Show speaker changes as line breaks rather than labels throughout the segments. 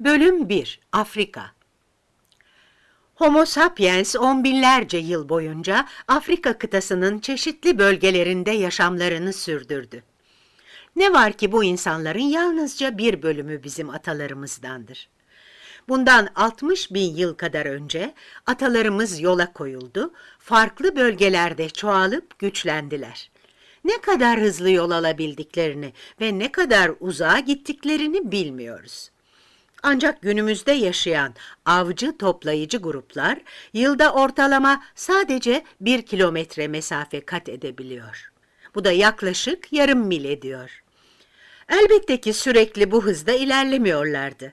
Bölüm 1 Afrika Homo sapiens on binlerce yıl boyunca Afrika kıtasının çeşitli bölgelerinde yaşamlarını sürdürdü. Ne var ki bu insanların yalnızca bir bölümü bizim atalarımızdandır. Bundan 60 bin yıl kadar önce atalarımız yola koyuldu, farklı bölgelerde çoğalıp güçlendiler. Ne kadar hızlı yol alabildiklerini ve ne kadar uzağa gittiklerini bilmiyoruz. Ancak günümüzde yaşayan avcı toplayıcı gruplar yılda ortalama sadece bir kilometre mesafe kat edebiliyor. Bu da yaklaşık yarım mil ediyor. Elbette ki sürekli bu hızda ilerlemiyorlardı.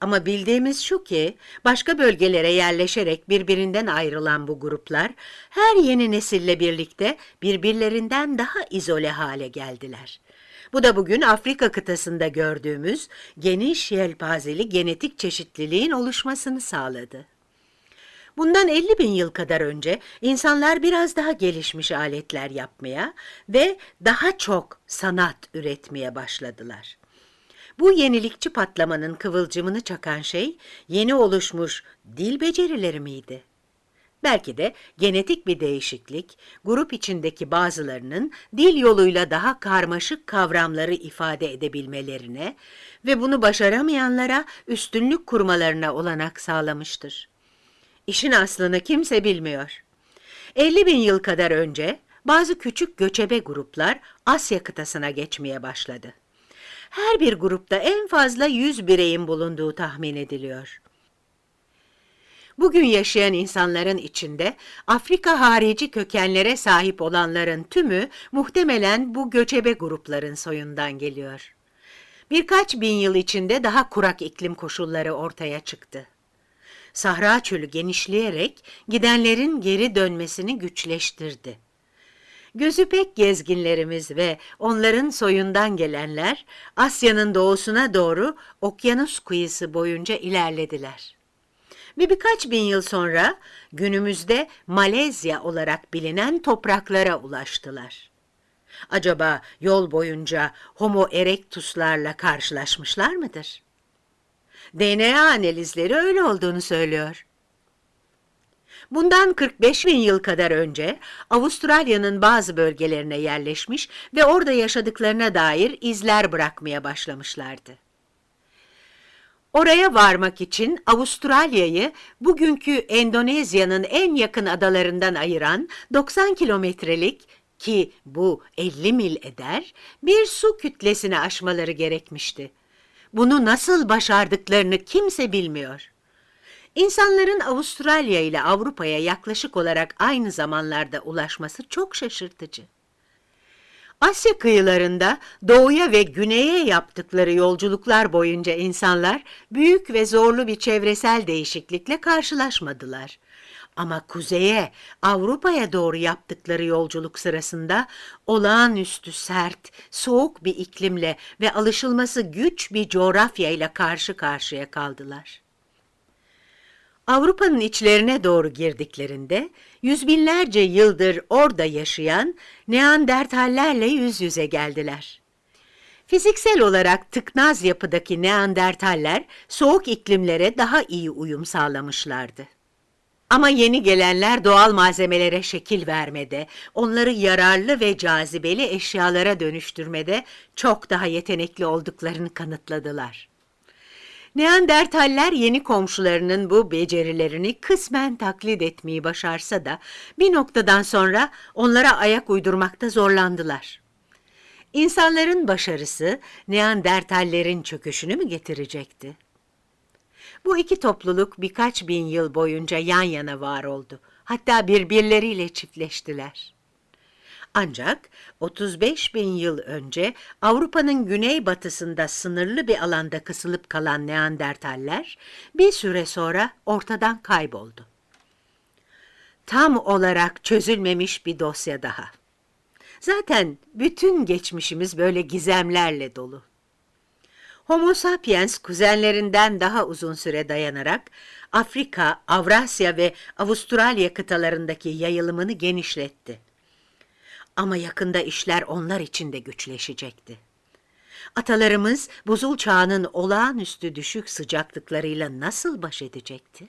Ama bildiğimiz şu ki başka bölgelere yerleşerek birbirinden ayrılan bu gruplar her yeni nesille birlikte birbirlerinden daha izole hale geldiler. Bu da bugün Afrika kıtasında gördüğümüz geniş yelpazeli genetik çeşitliliğin oluşmasını sağladı. Bundan 50 bin yıl kadar önce insanlar biraz daha gelişmiş aletler yapmaya ve daha çok sanat üretmeye başladılar. Bu yenilikçi patlamanın kıvılcımını çakan şey yeni oluşmuş dil becerileri miydi? Belki de genetik bir değişiklik, grup içindeki bazılarının dil yoluyla daha karmaşık kavramları ifade edebilmelerine ve bunu başaramayanlara üstünlük kurmalarına olanak sağlamıştır. İşin aslını kimse bilmiyor. 50 bin yıl kadar önce bazı küçük göçebe gruplar Asya kıtasına geçmeye başladı. Her bir grupta en fazla 100 bireyin bulunduğu tahmin ediliyor. Bugün yaşayan insanların içinde Afrika harici kökenlere sahip olanların tümü muhtemelen bu göçebe grupların soyundan geliyor. Birkaç bin yıl içinde daha kurak iklim koşulları ortaya çıktı. Sahra çölü genişleyerek gidenlerin geri dönmesini güçleştirdi. Gözü pek gezginlerimiz ve onların soyundan gelenler Asya'nın doğusuna doğru okyanus kıyısı boyunca ilerlediler. Ve birkaç bin yıl sonra günümüzde Malezya olarak bilinen topraklara ulaştılar. Acaba yol boyunca Homo erectuslarla karşılaşmışlar mıdır? DNA analizleri öyle olduğunu söylüyor. Bundan 45 bin yıl kadar önce Avustralya'nın bazı bölgelerine yerleşmiş ve orada yaşadıklarına dair izler bırakmaya başlamışlardı. Oraya varmak için Avustralya'yı bugünkü Endonezya'nın en yakın adalarından ayıran 90 kilometrelik ki bu 50 mil eder bir su kütlesini aşmaları gerekmişti. Bunu nasıl başardıklarını kimse bilmiyor. İnsanların Avustralya ile Avrupa'ya yaklaşık olarak aynı zamanlarda ulaşması çok şaşırtıcı. Asya kıyılarında doğuya ve güneye yaptıkları yolculuklar boyunca insanlar büyük ve zorlu bir çevresel değişiklikle karşılaşmadılar. Ama kuzeye, Avrupa'ya doğru yaptıkları yolculuk sırasında olağanüstü sert, soğuk bir iklimle ve alışılması güç bir coğrafya ile karşı karşıya kaldılar. Avrupa'nın içlerine doğru girdiklerinde yüz binlerce yıldır orada yaşayan Neandertallerle yüz yüze geldiler. Fiziksel olarak tıknaz yapıdaki Neandertaller soğuk iklimlere daha iyi uyum sağlamışlardı. Ama yeni gelenler doğal malzemelere şekil vermede, onları yararlı ve cazibeli eşyalara dönüştürmede çok daha yetenekli olduklarını kanıtladılar. Neandertaller yeni komşularının bu becerilerini kısmen taklit etmeyi başarsa da bir noktadan sonra onlara ayak uydurmakta zorlandılar. İnsanların başarısı Neandertallerin çöküşünü mü getirecekti? Bu iki topluluk birkaç bin yıl boyunca yan yana var oldu. Hatta birbirleriyle çiftleştiler. Ancak 35 bin yıl önce Avrupa'nın güneybatısında sınırlı bir alanda kısılıp kalan Neandertaller bir süre sonra ortadan kayboldu. Tam olarak çözülmemiş bir dosya daha. Zaten bütün geçmişimiz böyle gizemlerle dolu. Homo sapiens kuzenlerinden daha uzun süre dayanarak Afrika, Avrasya ve Avustralya kıtalarındaki yayılımını genişletti. Ama yakında işler onlar için de güçleşecekti. Atalarımız buzul çağının olağanüstü düşük sıcaklıklarıyla nasıl baş edecekti?